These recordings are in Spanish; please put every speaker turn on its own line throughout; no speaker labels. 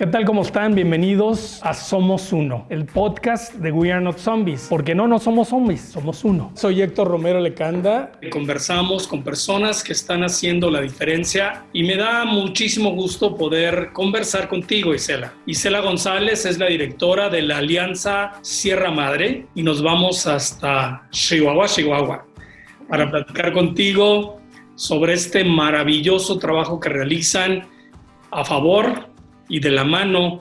¿Qué tal? ¿Cómo están? Bienvenidos a Somos Uno, el podcast de We Are Not Zombies, porque no, no somos zombies, somos uno. Soy Héctor Romero Lecanda. Conversamos con personas que están haciendo la diferencia y me da muchísimo gusto poder conversar contigo, Isela. Isela González es la directora de la Alianza Sierra Madre y nos vamos hasta Chihuahua, Chihuahua, para platicar contigo sobre este maravilloso trabajo que realizan a favor y de la mano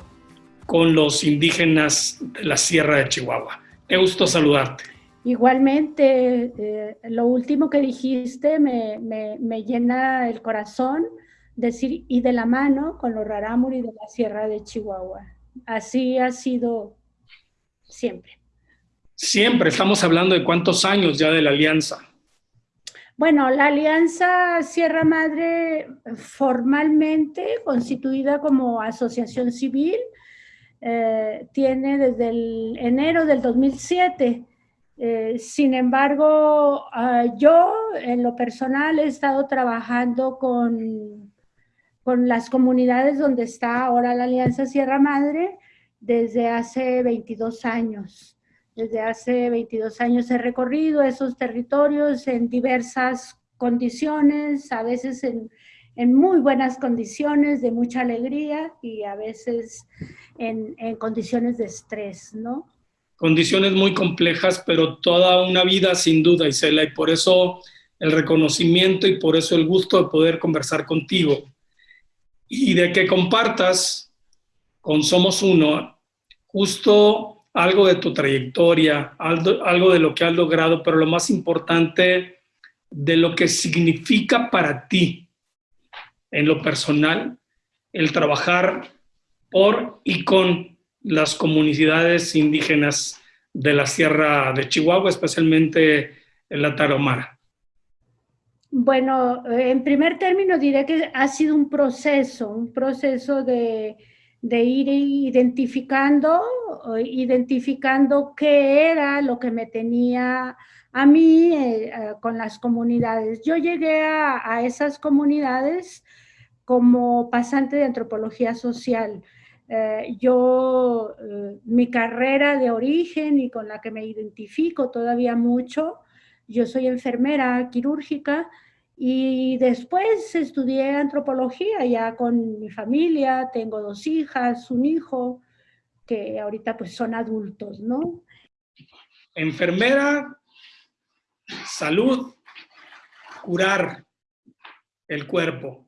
con los indígenas de la Sierra de Chihuahua. Qué gusto saludarte.
Igualmente, eh, lo último que dijiste me, me, llena el corazón, decir, y de la mano con los rarámuri de la Sierra de Chihuahua. Así ha sido siempre.
Siempre, estamos hablando de cuántos años ya de la alianza.
Bueno, la Alianza Sierra Madre formalmente constituida como asociación civil eh, tiene desde el enero del 2007. Eh, sin embargo, ah, yo en lo personal he estado trabajando con, con las comunidades donde está ahora la Alianza Sierra Madre desde hace 22 años. Desde hace 22 años he recorrido esos territorios en diversas condiciones, a veces en, muy buenas condiciones, de mucha alegría y a veces en, condiciones de estrés, ¿no?
Condiciones muy complejas, pero toda una vida sin duda, Isela, y por eso el reconocimiento y por eso el gusto de poder conversar contigo y de que compartas con Somos Uno justo algo de tu trayectoria, algo, de lo que has logrado, pero lo más importante, de lo que significa para ti en lo personal el trabajar por y con las comunidades indígenas de la Sierra de Chihuahua, especialmente en la Tarahumara.
Bueno, en primer término diré que ha sido un proceso, un proceso de, de ir identificando, identificando qué era lo que me tenía a mí eh, eh, con las comunidades. Yo llegué a, esas comunidades como pasante de antropología social. Eh, yo, mi carrera de origen y con la que me identifico todavía mucho, yo soy enfermera quirúrgica, y después estudié antropología ya con mi familia, tengo dos hijas, un hijo, que ahorita pues son adultos, ¿no?
Enfermera, salud, curar el cuerpo.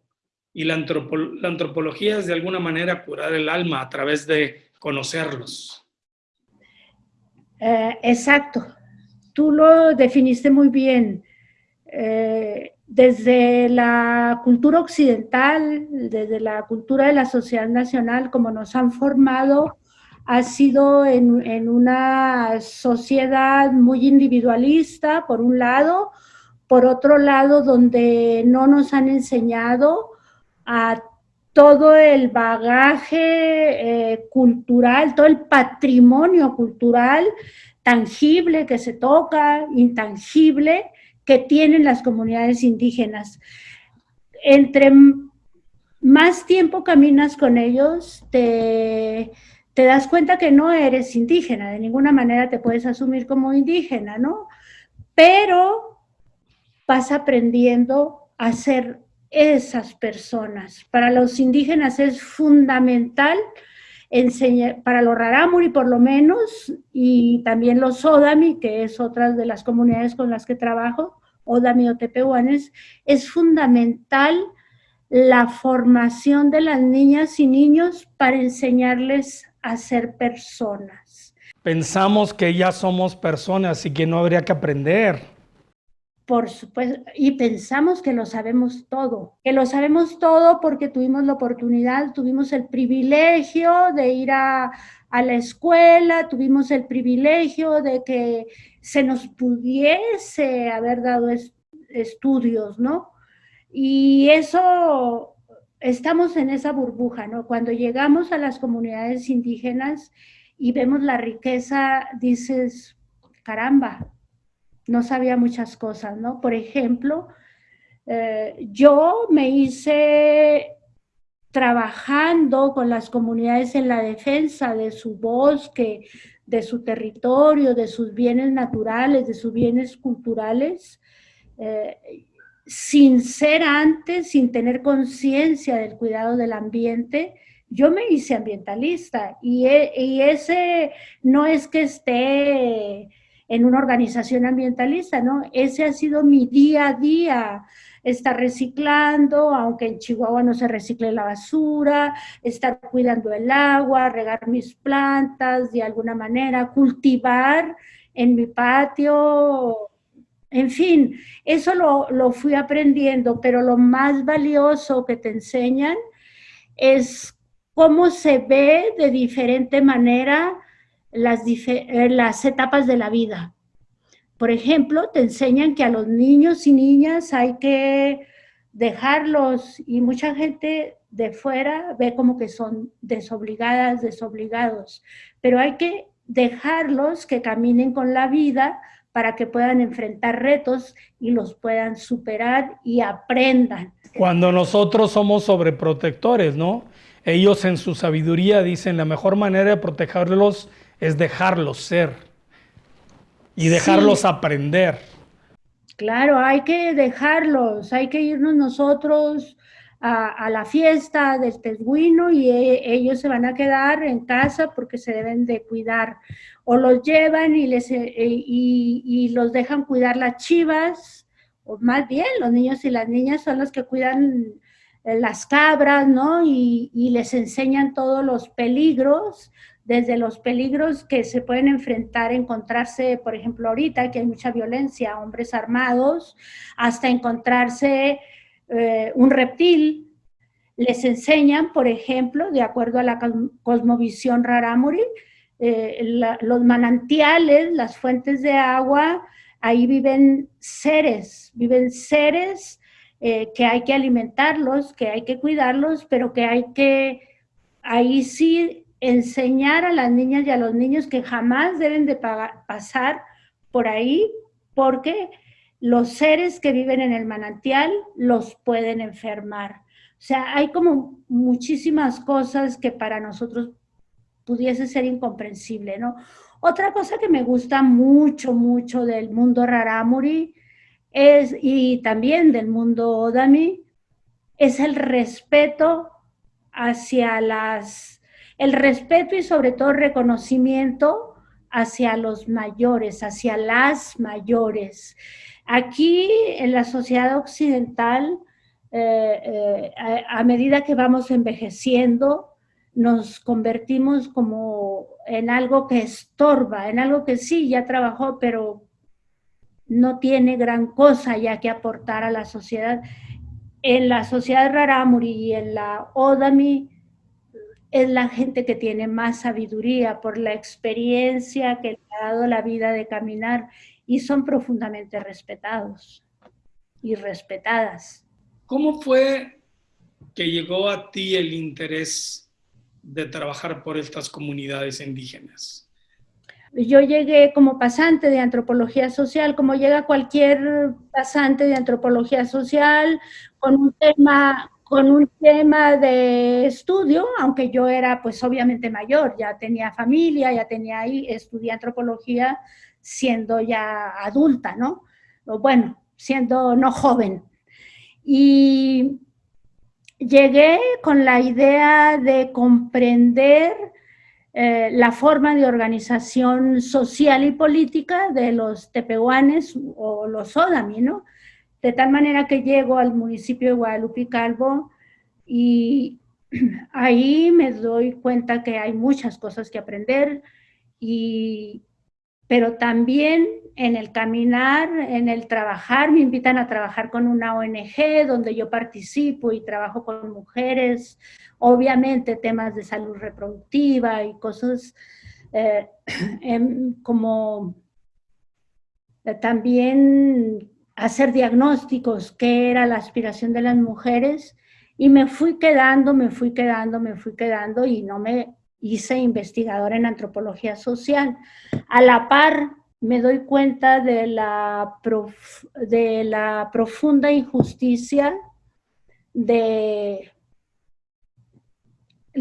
Y la, antropología es de alguna manera curar el alma a través de conocerlos.
Eh, exacto, tú lo definiste muy bien. Eh, desde la cultura occidental, desde la cultura de la sociedad nacional, como nos han formado, ha sido en, una sociedad muy individualista, por un lado, por otro lado, donde no nos han enseñado a todo el bagaje eh, cultural, todo el patrimonio cultural tangible que se toca, intangible, que tienen las comunidades indígenas. Entre más tiempo caminas con ellos, te, das cuenta que no eres indígena, de ninguna manera te puedes asumir como indígena, ¿no? Pero vas aprendiendo a ser esas personas. Para los indígenas es fundamental enseñar, para los rarámuri por lo menos, y también los Odami, que es otra de las comunidades con las que trabajo, o Tepehuanes, es fundamental la formación de las niñas y niños para enseñarles a ser personas.
Pensamos que ya somos personas y que no habría que aprender.
Por supuesto, y pensamos que lo sabemos todo, que lo sabemos todo porque tuvimos la oportunidad, tuvimos el privilegio de ir a, la escuela, tuvimos el privilegio de que se nos pudiese haber dado estudios, ¿no? Y eso, estamos en esa burbuja, ¿no? Cuando llegamos a las comunidades indígenas y vemos la riqueza, dices, caramba, no sabía muchas cosas, ¿no? Por ejemplo, eh, yo me hice trabajando con las comunidades en la defensa de su bosque, de su territorio, de sus bienes naturales, de sus bienes culturales, eh, sin ser antes, sin tener conciencia del cuidado del ambiente, yo me hice ambientalista y, e, y, ese no es que esté en una organización ambientalista, ¿no? Ese ha sido mi día a día, estar reciclando, aunque en Chihuahua no se recicle la basura, estar cuidando el agua, regar mis plantas de alguna manera, cultivar en mi patio, en fin, eso lo, lo fui aprendiendo, pero lo más valioso que te enseñan es cómo se ve de diferente manera las, eh, las etapas de la vida. Por ejemplo, te enseñan que a los niños y niñas hay que dejarlos y mucha gente de fuera ve como que son desobligadas, desobligados, pero hay que dejarlos que caminen con la vida para que puedan enfrentar retos y los puedan superar y aprendan.
Cuando nosotros somos sobreprotectores, ¿no? Ellos en su sabiduría dicen la mejor manera de protegerlos es dejarlos ser y dejarlos aprender.
Claro, hay que dejarlos, hay que irnos nosotros a, la fiesta del tesguino y e, ellos se van a quedar en casa porque se deben de cuidar. O los llevan y, les, e, y, los dejan cuidar las chivas, o más bien los niños y las niñas son los que cuidan eh, las cabras, ¿no? Y, y les enseñan todos los peligros desde los peligros que se pueden enfrentar, encontrarse, por ejemplo, ahorita que hay mucha violencia, hombres armados, hasta encontrarse eh, un reptil. Les enseñan, por ejemplo, de acuerdo a la cosmovisión Raramuri, eh, los manantiales, las fuentes de agua, ahí viven seres, viven seres eh, que hay que alimentarlos, que hay que cuidarlos, pero que hay que, ahí sí enseñar a las niñas y a los niños que jamás deben de pasar por ahí porque los seres que viven en el manantial los pueden enfermar. O sea, hay como muchísimas cosas que para nosotros pudiese ser incomprensible, ¿no? Otra cosa que me gusta mucho, mucho del mundo Raramuri es, y también del mundo Odami, es el respeto hacia las el respeto y sobre todo reconocimiento hacia los mayores, hacia las mayores. Aquí en la sociedad occidental, eh, eh, a, medida que vamos envejeciendo, nos convertimos como en algo que estorba, en algo que sí, ya trabajó, pero no tiene gran cosa ya que aportar a la sociedad. En la sociedad Raramuri y en la Odami, es la gente que tiene más sabiduría por la experiencia que le ha dado la vida de caminar y son profundamente respetados y respetadas.
¿Cómo fue que llegó a ti el interés de trabajar por estas comunidades indígenas?
Yo llegué como pasante de antropología social, como llega cualquier pasante de antropología social, con un tema con un tema de estudio, aunque yo era pues obviamente mayor, ya tenía familia, ya tenía ahí, estudié antropología siendo ya adulta, ¿no? bueno, siendo no joven. Y llegué con la idea de comprender eh, la forma de organización social y política de los tepehuanes o los odami, ¿no? De tal manera que llego al municipio de Guadalupe Calvo y ahí me doy cuenta que hay muchas cosas que aprender, y, pero también en el caminar, en el trabajar, me invitan a trabajar con una ONG donde yo participo y trabajo con mujeres, obviamente temas de salud reproductiva y cosas eh, em, como eh, también hacer diagnósticos, qué era la aspiración de las mujeres, y me fui quedando, me fui quedando, me fui quedando, y no me hice investigadora en antropología social. A la par, me doy cuenta de la, de la profunda injusticia de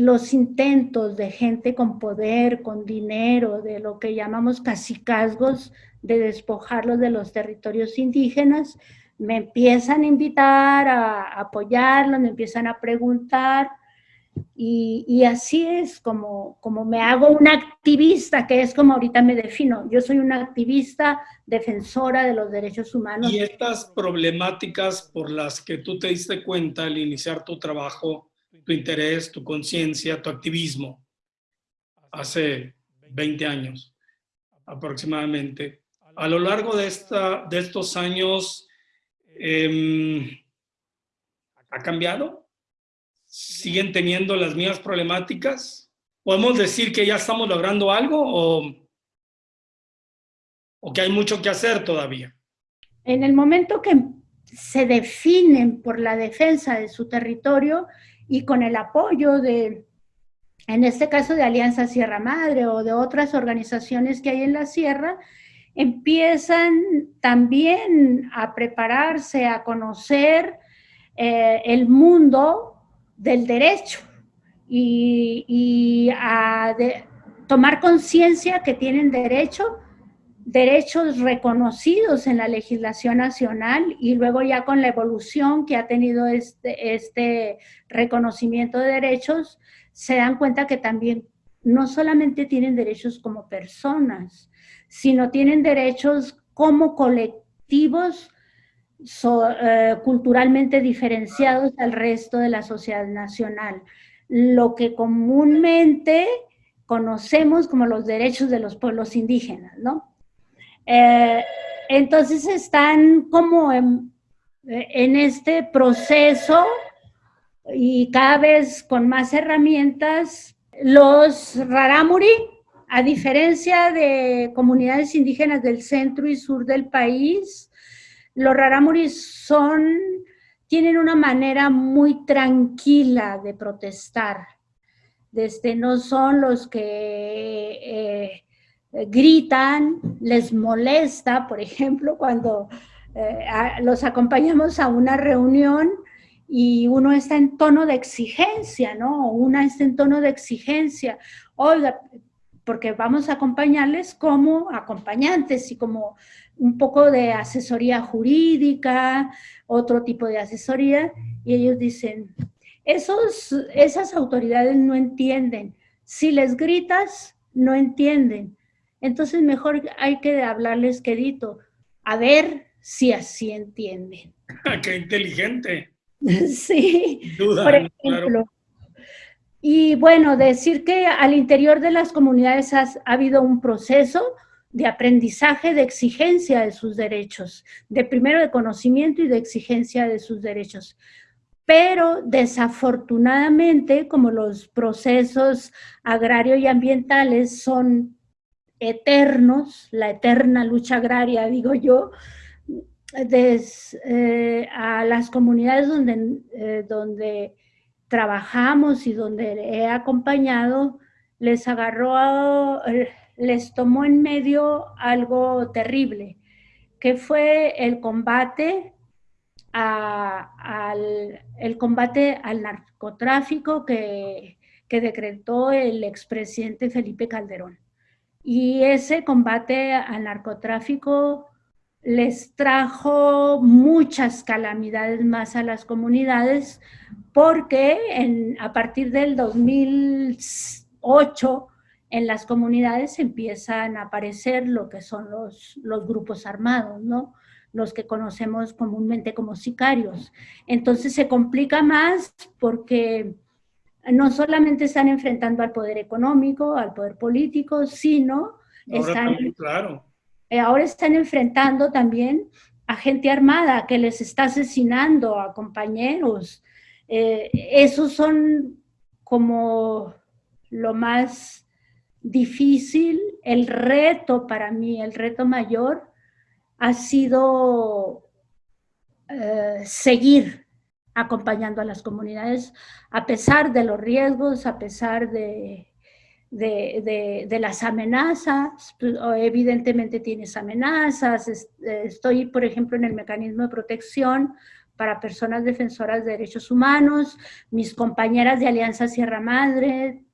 los intentos de gente con poder, con dinero, de lo que llamamos casicazgos, de despojarlos de los territorios indígenas, me empiezan a invitar a apoyarlos, me empiezan a preguntar, y, así es como, como me hago una activista, que es como ahorita me defino. Yo soy una activista defensora de los derechos humanos.
Y estas problemáticas por las que tú te diste cuenta al iniciar tu trabajo, tu interés, tu conciencia, tu activismo, hace 20 años aproximadamente. A lo largo de, esta, de estos años, em, ¿ha cambiado? siguen teniendo las mismas problemáticas? ¿Podemos decir que ya estamos logrando algo o, o que hay mucho que hacer todavía?
En el momento que se definen por la defensa de su territorio y con el apoyo de, en este caso de Alianza Sierra Madre o de otras organizaciones que hay en la sierra, empiezan también a prepararse, a conocer eh, el mundo del derecho y, a tomar conciencia que tienen derecho, derechos reconocidos en la legislación nacional y luego ya con la evolución que ha tenido este, este reconocimiento de derechos, se dan cuenta que también no solamente tienen derechos como personas, sino tienen derechos como colectivos eh, culturalmente diferenciados al resto de la sociedad nacional, lo que comúnmente conocemos como los derechos de los pueblos indígenas, ¿no? Eh, entonces están como en, este proceso y cada vez con más herramientas, los rarámuri, a diferencia de comunidades indígenas del centro y sur del país, los raramuris son, tienen una manera muy tranquila de protestar. Desde no son los que eh, gritan, les molesta, por ejemplo, cuando eh, los acompañamos a una reunión y uno está en tono de exigencia, ¿no? Una está en tono de exigencia. Porque vamos a acompañarles como acompañantes y como un poco de asesoría jurídica, otro tipo de asesoría, y ellos dicen, esos, esas autoridades no entienden. Si les gritas, no entienden. Entonces mejor hay que hablarles quedito, a ver si así entienden.
¡Qué inteligente!
Sí, por ejemplo. Y bueno, decir que al interior de las comunidades ha habido un proceso de aprendizaje, de exigencia de sus derechos, de primero de conocimiento y de exigencia de sus derechos. Pero desafortunadamente, como los procesos agrario y ambientales son eternos, la eterna lucha agraria, digo yo, eh, a las comunidades donde, eh, donde trabajamos y donde he acompañado, les agarró, les tomó en medio algo terrible, que fue el combate, al, el combate al narcotráfico que, que decretó el expresidente Felipe Calderón. Y ese combate al narcotráfico les trajo muchas calamidades más a las comunidades porque a partir del 2008 en las comunidades empiezan a aparecer lo que son los, los grupos armados, ¿no? los que conocemos comúnmente como sicarios. Entonces se complica más porque no solamente están enfrentando al poder económico, al poder político, sino están, claro. Eh, ahora están enfrentando también a gente armada que les está asesinando a compañeros. Eh, esos son como lo más difícil, el reto para mí, el reto mayor ha sido eh, seguir acompañando a las comunidades a pesar de los riesgos, a pesar de, de, las amenazas, pues, evidentemente tienes amenazas, estoy por ejemplo en el mecanismo de protección para personas defensoras de derechos humanos, mis compañeras de Alianza Sierra Madre,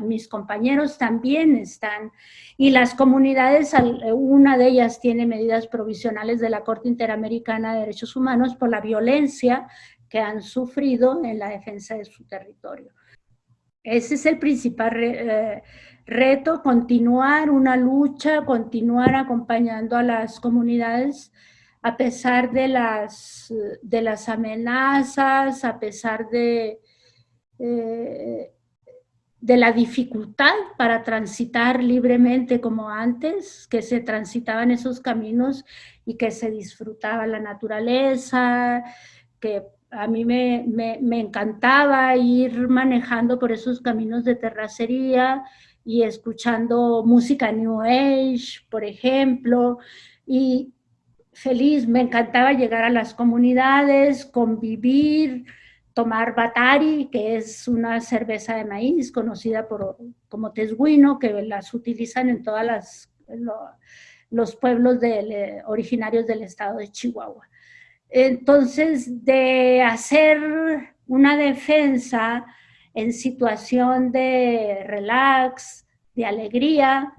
mis compañeros también están, y las comunidades, una de ellas tiene medidas provisionales de la Corte Interamericana de Derechos Humanos por la violencia que han sufrido en la defensa de su territorio. Ese es el principal eh, reto, continuar una lucha, continuar acompañando a las comunidades a pesar de las, de las amenazas, a pesar de, eh, de la dificultad para transitar libremente como antes, que se transitaban esos caminos y que se disfrutaba la naturaleza, que a mí me, encantaba ir manejando por esos caminos de terracería y escuchando música New Age, por ejemplo, y feliz, me encantaba llegar a las comunidades, convivir, tomar batari, que es una cerveza de maíz conocida por, como tesguino, que las utilizan en todos los pueblos originarios del estado de Chihuahua. Entonces, de hacer una defensa en situación de relax, de alegría,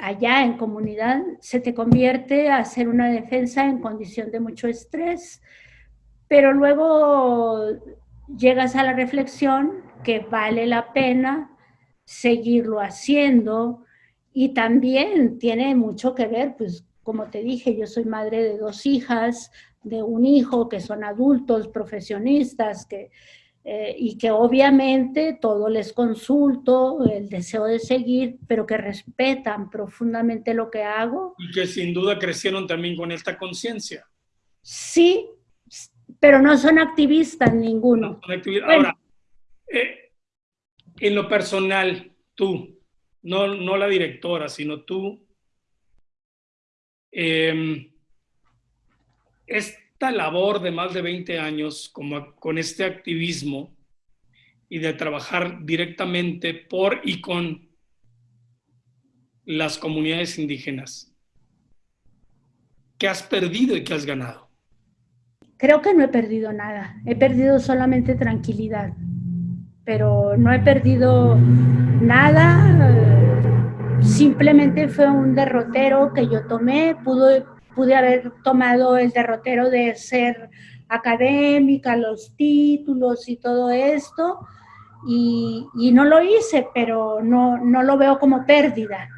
allá en comunidad, se te convierte a hacer una defensa en condición de mucho estrés, pero luego llegas a la reflexión que vale la pena seguirlo haciendo y también tiene mucho que ver, pues como te dije, yo soy madre de dos hijas, de un hijo que son adultos, profesionistas, que, eh, y que obviamente todo les consulto, el deseo de seguir, pero que respetan profundamente lo que hago.
Y que sin duda crecieron también con esta conciencia.
Sí, pero no son activistas ninguno.
Ahora, eh, en lo personal, tú, no, no la directora, sino tú, Em, esta labor de más de 20 años como, con este activismo y de trabajar directamente por y con las comunidades indígenas, ¿qué has perdido y qué has ganado?
Creo que no he perdido nada, he perdido solamente tranquilidad, pero no he perdido nada. Simplemente fue un derrotero que yo tomé, pude, pude haber tomado el derrotero de ser académica, los títulos y todo esto, y, no lo hice, pero no, no lo veo como pérdida.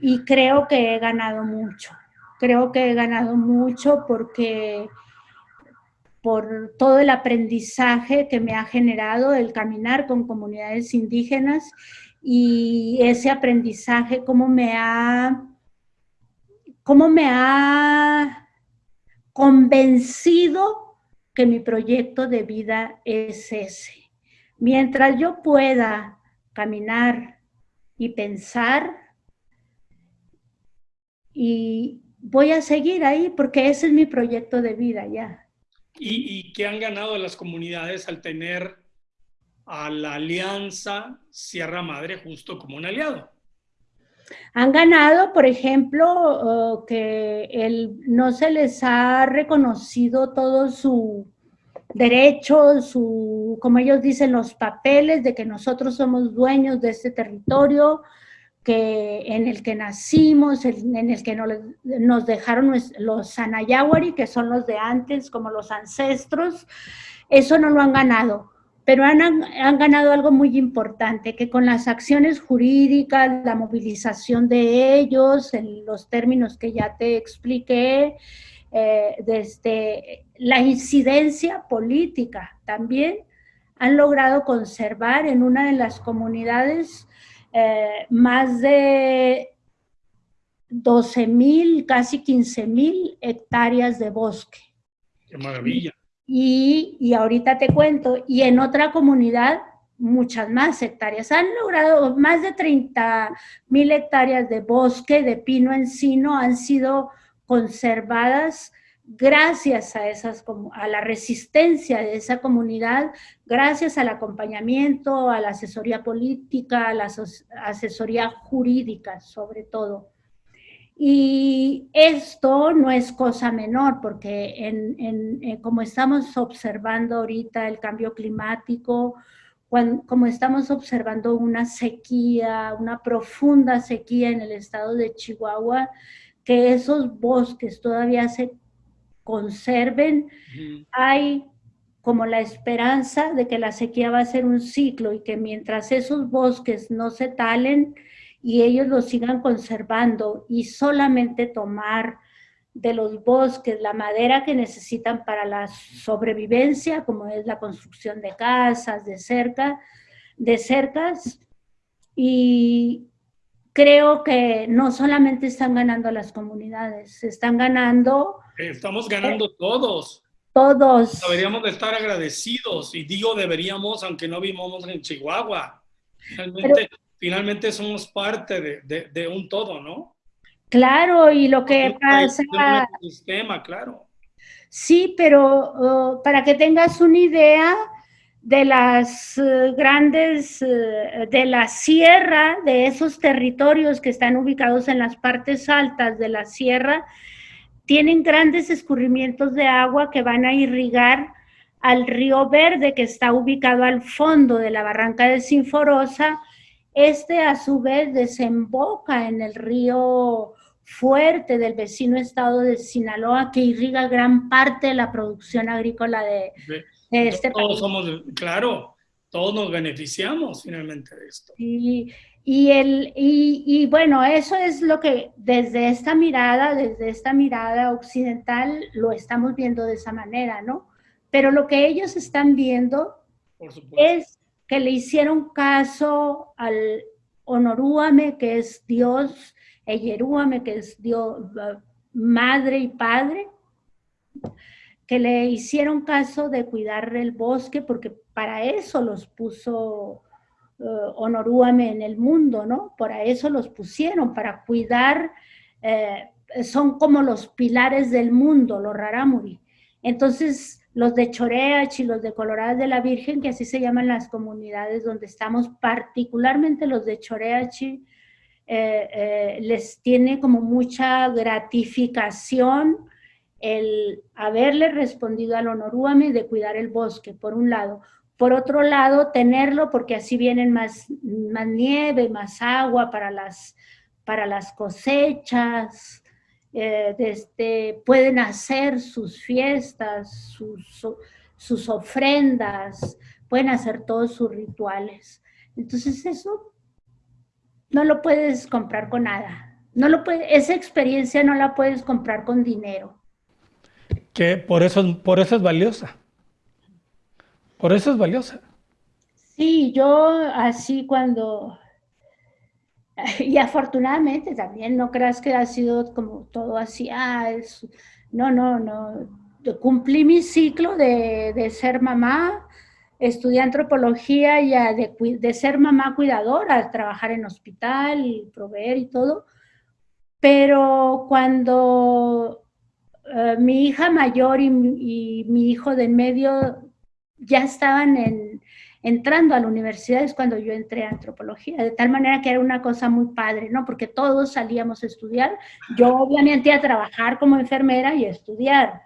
Y creo que he ganado mucho, creo que he ganado mucho porque por todo el aprendizaje que me ha generado el caminar con comunidades indígenas y ese aprendizaje, cómo me ha, cómo me ha convencido que mi proyecto de vida es ese. Mientras yo pueda caminar y pensar, y voy a seguir ahí porque ese es mi proyecto de vida ya.
¿Y, y qué han ganado las comunidades al tener a la alianza Sierra Madre justo como un aliado.
Han ganado, por ejemplo, que el, no se les ha reconocido todo su derecho, su, como ellos dicen, los papeles de que nosotros somos dueños de este territorio, que en el que nacimos, en el que nos dejaron los Sanayawari, que son los de antes, como los ancestros, eso no lo han ganado. Pero han, ganado algo muy importante, que con las acciones jurídicas, la movilización de ellos, en los términos que ya te expliqué, eh, desde la incidencia política también, han logrado conservar en una de las comunidades eh, más de 12 mil, casi 15 mil hectáreas de bosque.
¡Qué maravilla!
Y, ahorita te cuento, y en otra comunidad muchas más hectáreas. Han logrado más de 30 mil hectáreas de bosque, de pino encino, han sido conservadas gracias a, esas, a la resistencia de esa comunidad, gracias al acompañamiento, a la asesoría política, a la asesoría jurídica sobre todo. Y esto no es cosa menor, porque en, en, como estamos observando ahorita el cambio climático, como estamos observando una sequía, una profunda sequía en el estado de Chihuahua, que esos bosques todavía se conserven, hay como la esperanza de que la sequía va a ser un ciclo y que mientras esos bosques no se talen y ellos los sigan conservando y solamente tomar de los bosques la madera que necesitan para la sobrevivencia, como es la construcción de casas, de cerca, de cercas, y creo que no solamente están ganando las comunidades, están ganando...
Estamos ganando todos.
Todos.
Deberíamos de estar agradecidos, y digo deberíamos, aunque no vivamos en Chihuahua. Finalmente, somos parte de, de, un todo, ¿no?
Claro, y lo que pasa...
sistema, claro.
Sí, pero oh, para que tengas una idea, de las eh, grandes, eh, de la sierra, de esos territorios que están ubicados en las partes altas de la sierra, tienen grandes escurrimientos de agua que van a irrigar al río Verde que está ubicado al fondo de la barranca de Sinforosa. Este a su vez desemboca en el río fuerte del vecino estado de Sinaloa que irriga gran parte de la producción agrícola de, este
todos somos, claro, todos nos beneficiamos finalmente de esto.
Y, y, el, y, bueno, eso es lo que desde esta mirada, desde esta mirada occidental, lo estamos viendo de esa manera, ¿no? Pero lo que ellos están viendo es que le hicieron caso al Honorúame, que es Dios, Eyerúame, que es Dios, madre y padre, le hicieron caso de cuidar el bosque, porque para eso los puso uh, Honorúame en el mundo, ¿no? Para eso los pusieron, para cuidar, eh, son como los pilares del mundo, los Raramuri. Entonces, los de Choreach y los de Coloradas de la Virgen, que así se llaman las comunidades donde estamos, particularmente los de Choreachi, eh, eh, les tiene como mucha gratificación el haberle respondido al honorúame de cuidar el bosque, por un lado. Por otro lado, tenerlo porque así vienen más, más nieve, más agua para las, para las cosechas, eh, este, pueden hacer sus fiestas, sus, sus ofrendas, pueden hacer todos sus rituales. Entonces eso no lo puedes comprar con nada. No lo puede, esa experiencia no la puedes comprar con dinero
que por eso, por eso es valiosa. Por eso es valiosa.
Sí, yo así cuando... Y afortunadamente también, no creas que ha sido como todo así, ah, no, no, no. Cumplí mi ciclo de, de ser mamá, estudié antropología y de, de, ser mamá cuidadora, trabajar en hospital y proveer y todo. Pero cuando eh, mi hija mayor y, mi hijo de en medio ya estaban entrando a la universidad, es cuando yo entré a antropología, de tal manera que era una cosa muy padre, ¿no? Porque todos salíamos a estudiar, yo obviamente a trabajar como enfermera y a estudiar.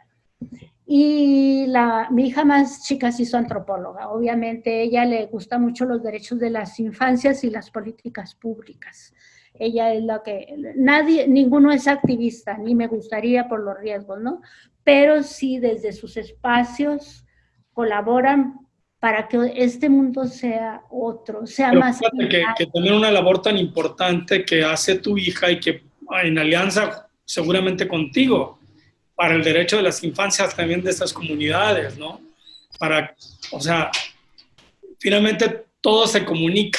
Y la, mi hija más chica se hizo antropóloga. Obviamente ella le gusta mucho los derechos de las infancias y las políticas públicas. Ella es la que, nadie, ninguno es activista, ni me gustaría por los riesgos, ¿no? Pero sí desde sus espacios colaboran para que este mundo sea otro, sea más...
Que, que tener una labor tan importante que hace tu hija y que en alianza seguramente contigo, para el derecho de las infancias también de estas comunidades, ¿no? Para, o sea, finalmente todo se comunica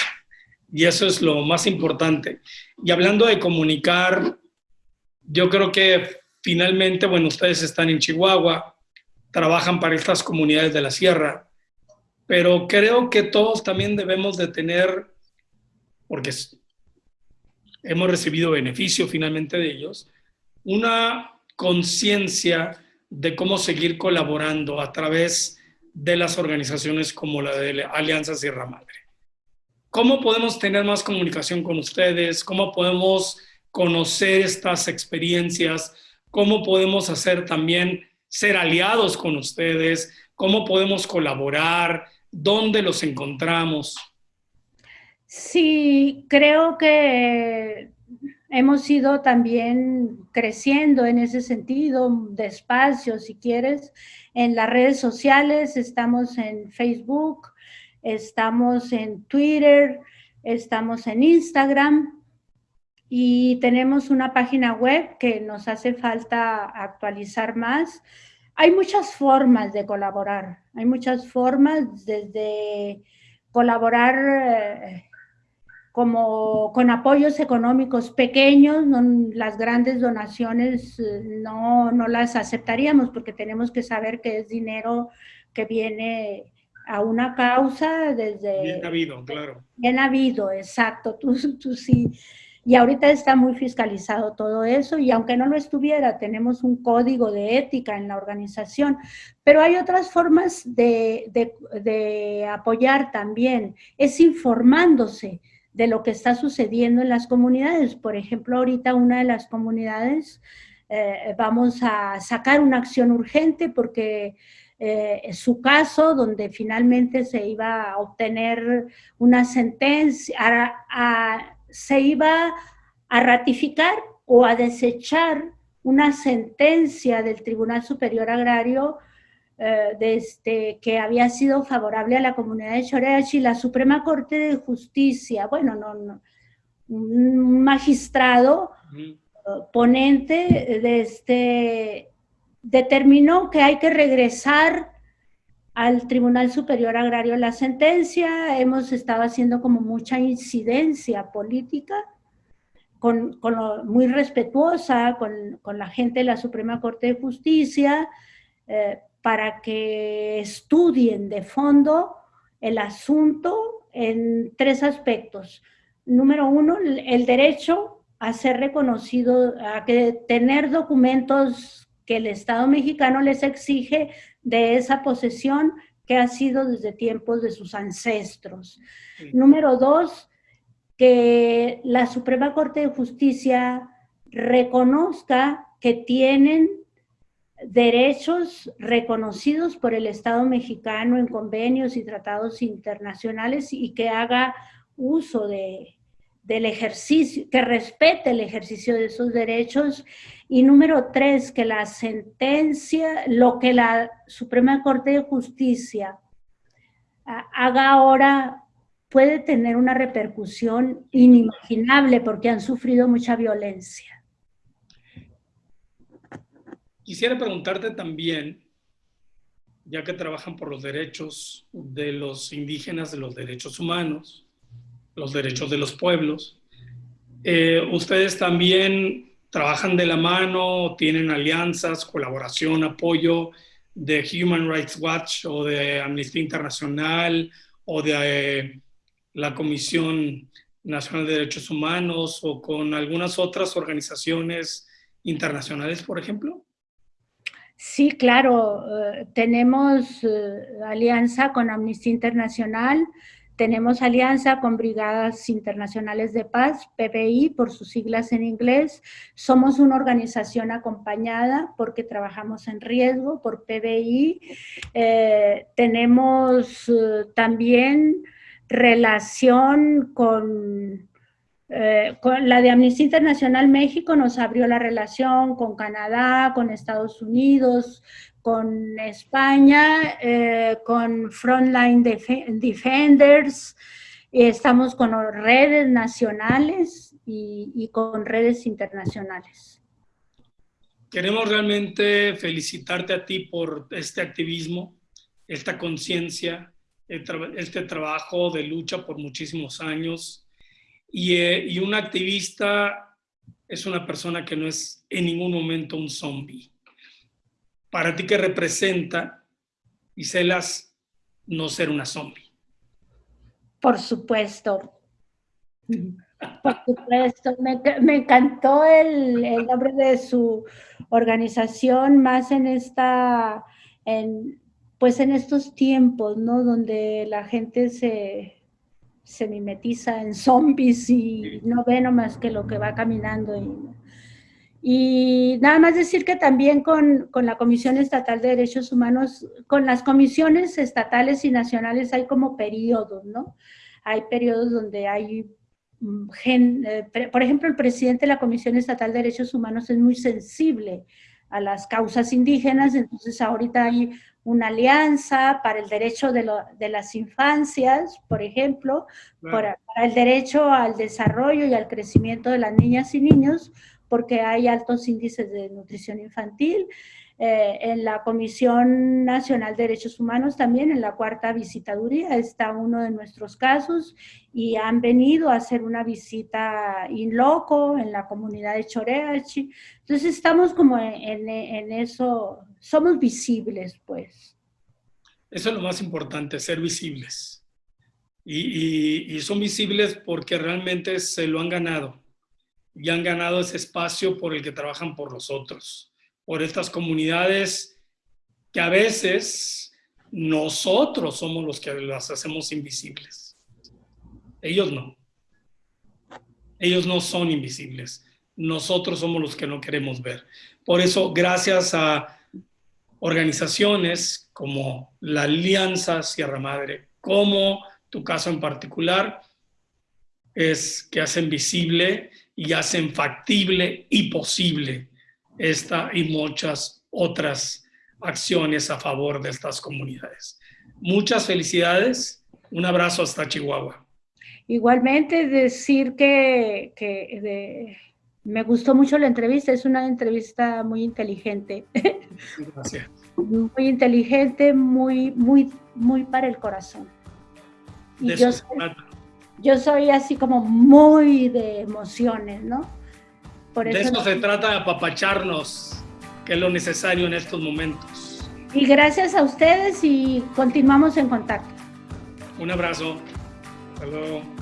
y eso es lo más importante. Y hablando de comunicar, yo creo que finalmente, bueno, ustedes están en Chihuahua, trabajan para estas comunidades de la sierra, pero creo que todos también debemos de tener, porque hemos recibido beneficio finalmente de ellos, una conciencia de cómo seguir colaborando a través de las organizaciones como la de Alianza Sierra Madre. ¿Cómo podemos tener más comunicación con ustedes? ¿Cómo podemos conocer estas experiencias, cómo podemos hacer también ser aliados con ustedes, cómo podemos colaborar, dónde los encontramos.
Sí, creo que hemos ido también creciendo en ese sentido, despacio, si quieres, en las redes sociales, estamos en Facebook, estamos en Twitter, estamos en Instagram y tenemos una página web que nos hace falta actualizar más. Hay muchas formas de colaborar, hay muchas formas desde colaborar eh, como con apoyos económicos pequeños, las grandes donaciones eh, no, no las aceptaríamos porque tenemos que saber que es dinero que viene a una causa desde...
Bien habido, claro.
Bien habido, exacto, tú, tú sí. Y ahorita está muy fiscalizado todo eso y aunque no lo estuviera, tenemos un código de ética en la organización, pero hay otras formas de, de, de apoyar también, es informándose de lo que está sucediendo en las comunidades. Por ejemplo, ahorita una de las comunidades eh, vamos a sacar una acción urgente porque eh, su caso, donde finalmente se iba a obtener una sentencia, se iba a ratificar o a desechar una sentencia del Tribunal Superior Agrario eh, este, que había sido favorable a la comunidad de Shoreachi, la Suprema Corte de Justicia, bueno, no, no un magistrado ponente de este, determinó que hay que regresar al Tribunal Superior Agrario la sentencia, hemos estado haciendo como mucha incidencia política, con, con muy respetuosa con, con, la gente de la Suprema Corte de Justicia, eh, para que estudien de fondo el asunto en tres aspectos. Número uno, el derecho a ser reconocido, a que tener documentos que el Estado mexicano les exige de esa posesión que ha sido desde tiempos de sus ancestros. Número dos, que la Suprema Corte de Justicia reconozca que tienen derechos reconocidos por el Estado mexicano en convenios y tratados internacionales y que haga uso de, del ejercicio, que respete el ejercicio de esos derechos. Y número tres, que la sentencia, lo que la Suprema Corte de Justicia haga ahora puede tener una repercusión inimaginable porque han sufrido mucha violencia.
Quisiera preguntarte también, ya que trabajan por los derechos de los indígenas, de los derechos humanos, los derechos de los pueblos, eh, ustedes también trabajan de la mano, tienen alianzas, colaboración, apoyo de Human Rights Watch o de Amnistía Internacional o de eh, la Comisión Nacional de Derechos Humanos o con algunas otras organizaciones internacionales, por ejemplo?
Sí, claro, eh, tenemos eh, alianza con Amnistía Internacional, tenemos alianza con Brigadas Internacionales de Paz, PBI por sus siglas en inglés. Somos una organización acompañada porque trabajamos en riesgo por PBI. Eh, tenemos también relación con eh, con la de Amnistía Internacional México nos abrió la relación con Canadá, con Estados Unidos, con España, eh, con Frontline Defenders, estamos con redes nacionales y, y con redes internacionales.
Queremos realmente felicitarte a ti por este activismo, esta conciencia, este trabajo de lucha por muchísimos años eh, y, un activista es una persona que no es en ningún momento un zombie. Para ti, ¿qué representa, Iselas, no ser una zombie?
Por supuesto. Por supuesto. Me, encantó el, el, nombre de su organización, más en esta, en, pues en estos tiempos, ¿no? Donde la gente se, se mimetiza en zombies y no ve nomás que lo que va caminando. Y, y nada más decir que también con, con, la Comisión Estatal de Derechos Humanos, con las comisiones estatales y nacionales hay como periodos, ¿no? Hay periodos donde hay mm, Gen, eh, por ejemplo, el presidente de la Comisión Estatal de Derechos Humanos es muy sensible a las causas indígenas, entonces ahorita hay una alianza para el derecho de, lo, de las infancias, por ejemplo, para, para, el derecho al desarrollo y al crecimiento de las niñas y niños, porque hay altos índices de nutrición infantil. Eh, en la Comisión Nacional de Derechos Humanos también, en la cuarta visitaduría, está uno de nuestros casos y han venido a hacer una visita in loco en la comunidad de Choreachi. Entonces estamos como en, en eso, somos visibles pues.
Eso es lo más importante, ser visibles. Y, y, y, son visibles porque realmente se lo han ganado. Y han ganado ese espacio por el que trabajan por los otros por estas comunidades que a veces nosotros somos los que las hacemos invisibles. Ellos no. Ellos no son invisibles. Nosotros somos los que no queremos ver. Por eso, gracias a organizaciones como la Alianza Sierra Madre, como tu caso en particular, es que hacen visible y hacen factible y posible esta y muchas otras acciones a favor de estas comunidades. Muchas felicidades. Un abrazo hasta Chihuahua.
Igualmente decir que, que de, me gustó mucho la entrevista, es una entrevista muy inteligente. Gracias. Muy inteligente, muy, muy, muy para el corazón. Y yo soy, yo soy así como muy de emociones, ¿no?
de eso se trata de apapacharnos, que es lo necesario en estos momentos.
Y gracias a ustedes y continuamos en contacto.
Un abrazo. Hasta luego.